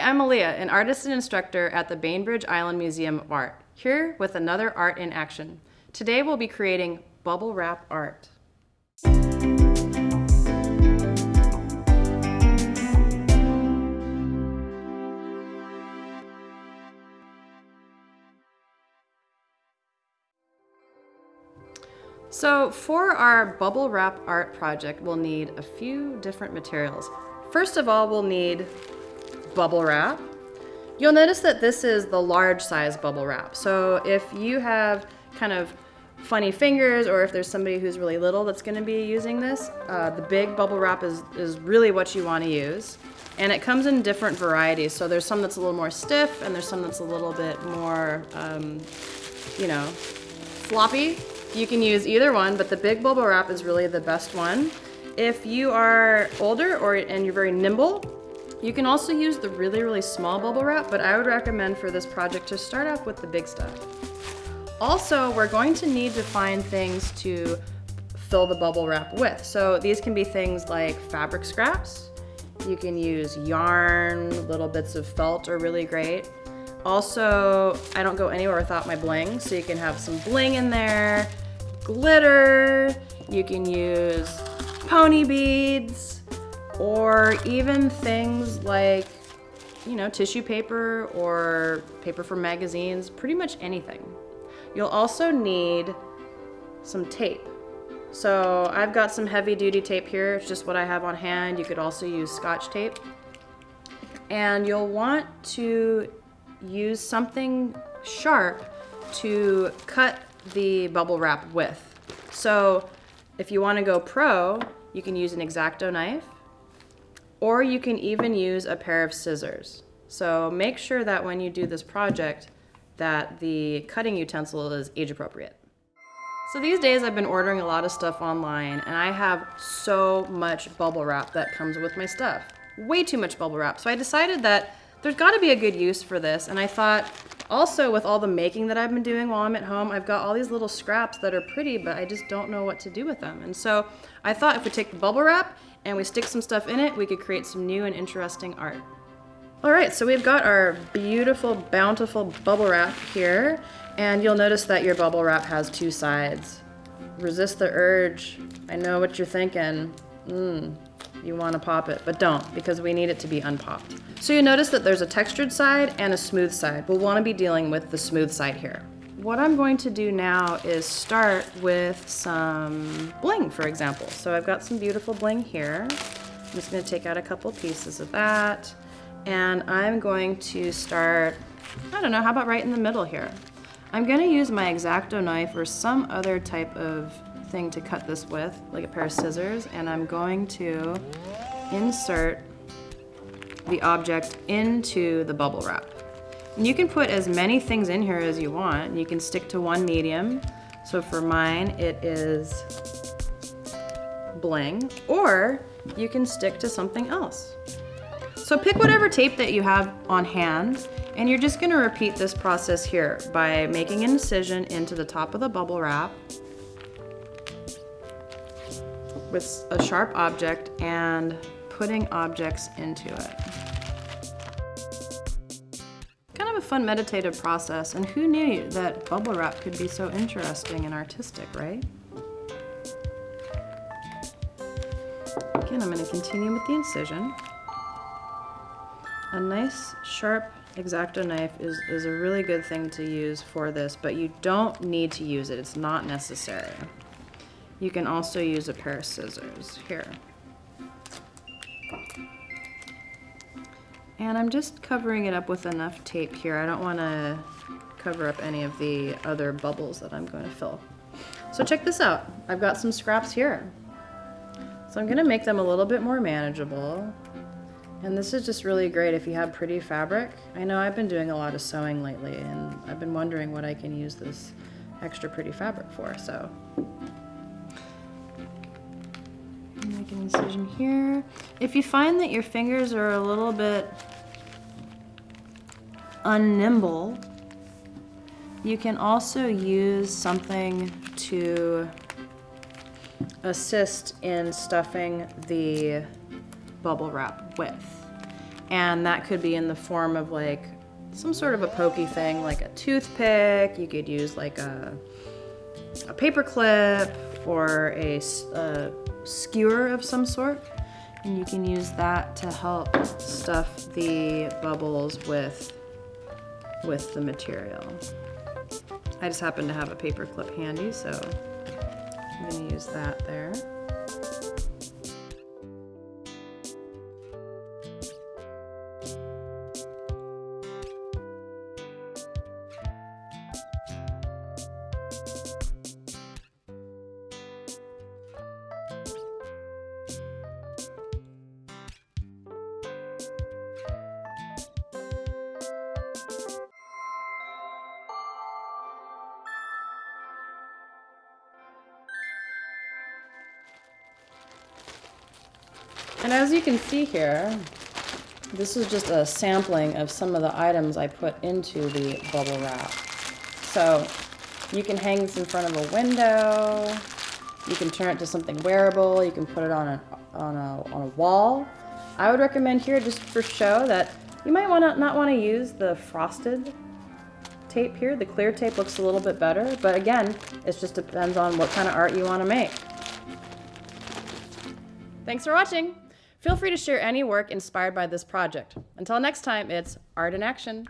I'm Aaliyah, an artist and instructor at the Bainbridge Island Museum of Art, here with another art in action. Today we'll be creating bubble wrap art. So for our bubble wrap art project, we'll need a few different materials. First of all, we'll need bubble wrap. You'll notice that this is the large size bubble wrap. So if you have kind of funny fingers or if there's somebody who's really little that's gonna be using this, uh, the big bubble wrap is, is really what you wanna use. And it comes in different varieties. So there's some that's a little more stiff and there's some that's a little bit more, um, you know, floppy. You can use either one, but the big bubble wrap is really the best one. If you are older or and you're very nimble, you can also use the really, really small bubble wrap, but I would recommend for this project to start off with the big stuff. Also, we're going to need to find things to fill the bubble wrap with. So these can be things like fabric scraps. You can use yarn, little bits of felt are really great. Also, I don't go anywhere without my bling, so you can have some bling in there, glitter, you can use pony beads, or even things like, you know, tissue paper or paper from magazines, pretty much anything. You'll also need some tape. So I've got some heavy duty tape here. It's just what I have on hand. You could also use scotch tape. And you'll want to use something sharp to cut the bubble wrap with. So if you want to go pro, you can use an X-Acto knife or you can even use a pair of scissors. So make sure that when you do this project that the cutting utensil is age appropriate. So these days I've been ordering a lot of stuff online and I have so much bubble wrap that comes with my stuff. Way too much bubble wrap. So I decided that there's gotta be a good use for this and I thought also with all the making that I've been doing while I'm at home, I've got all these little scraps that are pretty but I just don't know what to do with them. And so I thought if we take the bubble wrap and we stick some stuff in it, we could create some new and interesting art. All right, so we've got our beautiful, bountiful bubble wrap here, and you'll notice that your bubble wrap has two sides. Resist the urge. I know what you're thinking. Mmm, you want to pop it, but don't, because we need it to be unpopped. So you notice that there's a textured side and a smooth side. We'll want to be dealing with the smooth side here. What I'm going to do now is start with some bling, for example. So I've got some beautiful bling here. I'm just gonna take out a couple pieces of that. And I'm going to start, I don't know, how about right in the middle here? I'm gonna use my X-Acto knife or some other type of thing to cut this with, like a pair of scissors, and I'm going to insert the object into the bubble wrap. You can put as many things in here as you want. You can stick to one medium. So for mine, it is bling, or you can stick to something else. So pick whatever tape that you have on hand, and you're just gonna repeat this process here by making an incision into the top of the bubble wrap with a sharp object and putting objects into it. Fun meditative process, and who knew that bubble wrap could be so interesting and artistic, right? Again, I'm going to continue with the incision. A nice sharp X-Acto knife is, is a really good thing to use for this, but you don't need to use it. It's not necessary. You can also use a pair of scissors. Here. And I'm just covering it up with enough tape here. I don't want to cover up any of the other bubbles that I'm going to fill. So check this out. I've got some scraps here. So I'm going to make them a little bit more manageable. And this is just really great if you have pretty fabric. I know I've been doing a lot of sewing lately and I've been wondering what I can use this extra pretty fabric for. So make an incision here. If you find that your fingers are a little bit unnimble, you can also use something to assist in stuffing the bubble wrap with. And that could be in the form of like some sort of a pokey thing, like a toothpick. You could use like a, a paper clip or a, a skewer of some sort. And you can use that to help stuff the bubbles with, with the material. I just happen to have a paper clip handy, so I'm gonna use that there. And as you can see here, this is just a sampling of some of the items I put into the bubble wrap. So you can hang this in front of a window, you can turn it to something wearable, you can put it on a, on a, on a wall. I would recommend here, just for show, that you might wanna, not want to use the frosted tape here. The clear tape looks a little bit better, but again, it just depends on what kind of art you want to make. Thanks for watching. Feel free to share any work inspired by this project. Until next time, it's art in action.